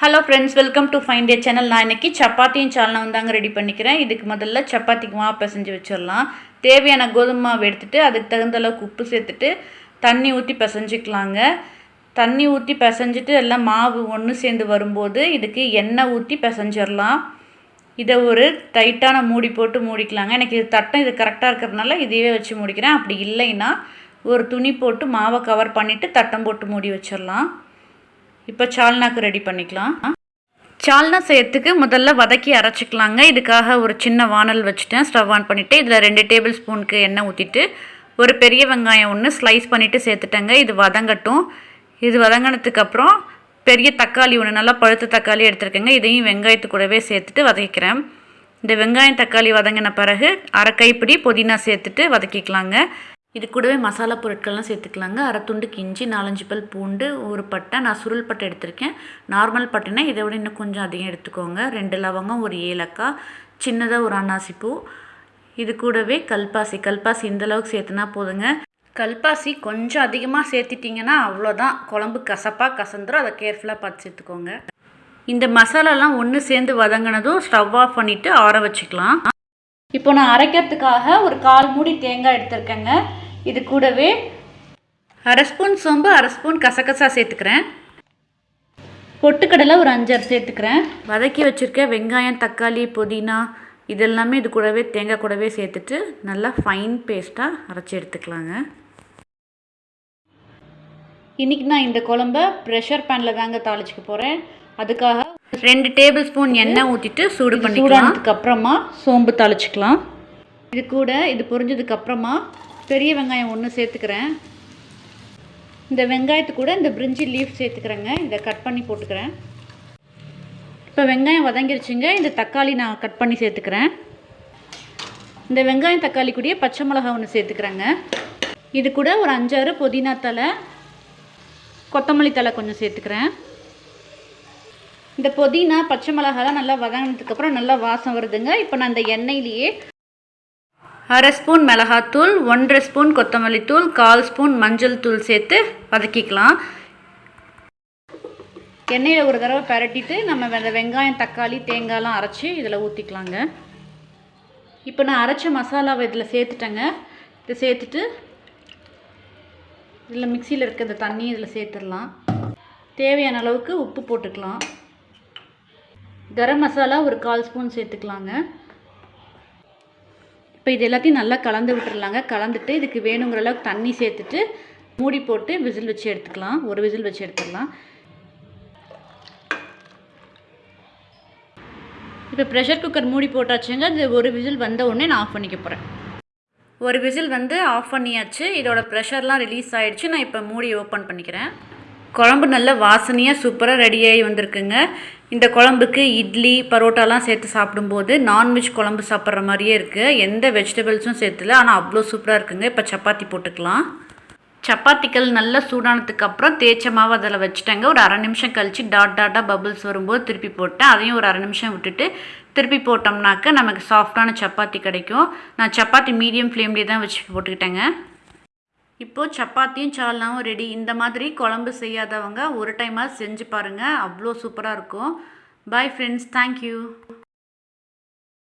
Hello friends welcome to fine day channel நான் இன்றைக்கி சப்பாத்தியும் சால்னா வந்தாங்க ரெடி பண்ணிக்கிறேன். இதுக்கு முதல்ல சப்பாத்திக்கு மாவு பிசைஞ்சு வச்சிடலாம். தேவையான கோதுமை மாவு எடுத்துகிட்டு அதுக்கு தகுந்த அளவுக்கு உப்பு சேர்த்துட்டு தண்ணி ஊற்றி பிசைஞ்சிக்கலாங்க. தண்ணி ஊற்றி பிசைஞ்சிட்டு எல்லாம் மாவு ஒன்று சேர்ந்து வரும்போது இதுக்கு எண்ணெய் ஊற்றி பிசைஞ்சிடலாம். இதை ஒரு டைட்டான மூடி போட்டு மூடிக்கலாங்க. எனக்கு இது தட்டம் இது கரெக்டாக இருக்கிறதுனால இதையே வச்சு மூடிக்கிறேன். அப்படி இல்லைன்னா ஒரு துணி போட்டு மாவை கவர் பண்ணிவிட்டு தட்டம் போட்டு மூடி வச்சிடலாம். இப்போ சால்னாக்கு ரெடி பண்ணிக்கலாம். சால்னா செய்யறதுக்கு முதல்ல வதக்கி அரைச்சிக்கலாங்க. இதுக்காக ஒரு சின்ன வானல் வச்சுட்டேன். ஸ்டவ் ஆன் பண்ணிவிட்டு இதில் ரெண்டு டேபிள் ஸ்பூனுக்கு எண்ணெய் ஊற்றிட்டு ஒரு பெரிய வெங்காயம் ஒன்று ஸ்லைஸ் பண்ணிவிட்டு சேர்த்துட்டேங்க. இது வதங்கட்டும். இது வதங்கினதுக்கப்புறம் பெரிய தக்காளி ஒன்று நல்லா பழுத்த தக்காளி எடுத்துருக்கேங்க. இதையும் வெங்காயத்து கூடவே சேர்த்துட்டு வதக்கிக்கிறேன் இந்த வெங்காயம் தக்காளி வதங்கின பிறகு அரை கைப்பிடி புதினா சேர்த்துட்டு வதக்கிக்கலாங்க. இது கூடவே மசாலா பொருட்கள்லாம் சேர்த்துக்கலாங்க. அரை கிஞ்சி நாலஞ்சு பல் பூண்டு ஒரு பட்டை. நான் சுருள் பட்டை எடுத்திருக்கேன். நார்மல் பட்டைனா இதை விட இன்னும் கொஞ்சம் அதிகம் எடுத்துக்கோங்க. ரெண்டு லவங்கம் ஒரு ஏலக்காய் சின்னதாக ஒரு அன்னாசி பூ இது கூடவே கல்பாசி. கல்பாசி இந்த அளவுக்கு சேர்த்துனா போதுங்க. கல்பாசி கொஞ்சம் அதிகமாக சேர்த்துட்டிங்கன்னா அவ்வளோதான். குழம்பு கசப்பாக கசந்துரும். அதை கேர்ஃபுல்லாக பார்த்து சேர்த்துக்கோங்க. இந்த மசாலாலாம் ஒன்று சேர்ந்து வதங்கினதும் ஸ்டவ் ஆஃப் பண்ணிவிட்டு ஆற வச்சுக்கலாம். இப்போ நான் அரைக்கிறதுக்காக ஒரு கால் மூடி தேங்காய் எடுத்திருக்கேங்க. இது கூடவே அரை ஸ்பூன் சோம்பு அரை ஸ்பூன் கசகசா சேர்த்துக்கிறேன். பொட்டுக்கடலை ஒரு அஞ்சாறு சேர்த்துக்கிறேன். வதக்கி வச்சுருக்க வெங்காயம் தக்காளி புதினா இதெல்லாமே இது கூடவே தேங்காய் கூடவே சேர்த்துட்டு நல்லா ஃபைன் பேஸ்ட்டாக அரைச்சி எடுத்துக்கலாங்க. இன்றைக்கி நான் இந்த குழம்ப ப்ரெஷர் பேனில் தாங்க தாளிச்சிக்க போகிறேன் அதுக்காக ரெண்டு டேபிள் ஸ்பூன் எண்ணெய் ஊற்றிட்டு சூடு பண்ணி சூடானதுக்கு அப்புறமா சோம்பு தாளிச்சிக்கலாம். இது கூட இது பொரிஞ்சதுக்கு அப்புறமா பெரிய வெங்காயம் ஒன்று சேர்த்துக்கிறேன். இந்த வெங்காயத்து கூட இந்த பிரிஞ்சி லீஃப் சேர்த்துக்கிறேங்க. இதை கட் பண்ணி போட்டுக்கிறேன். இப்போ வெங்காயம் வதங்கிருச்சுங்க. இந்த தக்காளி நான் கட் பண்ணி சேர்த்துக்கிறேன். இந்த வெங்காயம் தக்காளி கூடயே பச்சை மிளகா ஒன்று சேர்த்துக்கிறேங்க. இது கூட ஒரு அஞ்சாறு புதினா தலை கொத்தமல்லி தலை கொஞ்சம் சேர்த்துக்கிறேன். இந்த புதினா பச்சை மிளகாலாம் நல்லா வதங்கினதுக்கப்புறம் நல்லா வாசம் வருதுங்க. இப்போ நான் இந்த எண்ணெயிலேயே அரை ஸ்பூன் மிளகாத்தூள் ஒன்றரை ஸ்பூன் கொத்தமல்லி தூள் கால் ஸ்பூன் மஞ்சள் தூள் சேர்த்து வதக்கிக்கலாம். எண்ணெயில் ஒரு தடவை பரட்டிட்டு நம்ம அந்த வெங்காயம் தக்காளி தேங்காய்லாம் அரைச்சி இதில் ஊற்றிக்கலாங்க இப்போ நான் அரைச்ச மசாலாவை இதில் சேர்த்துட்டேங்க. இதை சேர்த்துட்டு இதில் மிக்சியில் இருக்க இந்த தண்ணி இதில் சேர்த்துடலாம். தேவையான அளவுக்கு உப்பு போட்டுக்கலாம். கரம் மசாலா ஒரு கால் ஸ்பூன் சேர்த்துக்கலாங்க. இப்போ இது எல்லாத்தையும் நல்லா கலந்து விட்டுறலாங்க. கலந்துட்டு இதுக்கு வேணுங்கிற அளவுக்கு தண்ணி சேர்த்துட்டு மூடி போட்டு விசில் வச்சு எடுத்துக்கலாம். ஒரு விசில் வச்சு எடுத்துடலாம். இப்போ ப்ரெஷர் குக்கர் மூடி போட்டாச்சுங்க. இது ஒரு விசில் வந்த உடனே நான் ஆஃப் பண்ணிக்க போகிறேன் ஒரு விசில் வந்து ஆஃப் பண்ணியாச்சு. இதோட ப்ரெஷர்லாம் ரிலீஸ் ஆகிடுச்சு நான் இப்போ மூடி ஓப்பன் பண்ணிக்கிறேன். குழம்பு நல்ல வாசனையாக சூப்பராக ரெடியாகி வந்திருக்குங்க. இந்த குழம்புக்கு இட்லி பரோட்டாலாம் சேர்த்து சாப்பிடும்போது நான்வெஜ் குழம்பு சாப்பிட்ற மாதிரியே இருக்குது எந்த வெஜிடபிள்ஸும் சேர்த்துல. ஆனால் அவ்வளோ சூப்பராக இருக்குங்க. இப்போ சப்பாத்தி போட்டுக்கலாம். சப்பாத்திகள் நல்லா சூடானதுக்கு அப்புறம் தேய்ச்ச மாவு அதில் வச்சுட்டேங்க. ஒரு அரை நிமிஷம் கழித்து டாட் டாட்டாக பபுள்ஸ் வரும்போது திருப்பி போட்டேன். அதையும் ஒரு அரை நிமிஷம் விட்டுட்டு திருப்பி போட்டோம்னாக்க நமக்கு சாஃப்டான சப்பாத்தி கிடைக்கும். நான் சப்பாத்தி மீடியம் ஃப்ளேம்லேயே தான் வச்சு போட்டுக்கிட்டேங்க. இப்போது சப்பாத்தியும் சால்னாவும் ரெடி இந்த மாதிரி குழம்பு செய்யாதவங்க ஒரு டைமாக செஞ்சு பாருங்கள் அவ்வளோ சூப்பராக இருக்கும். Bye friends thank you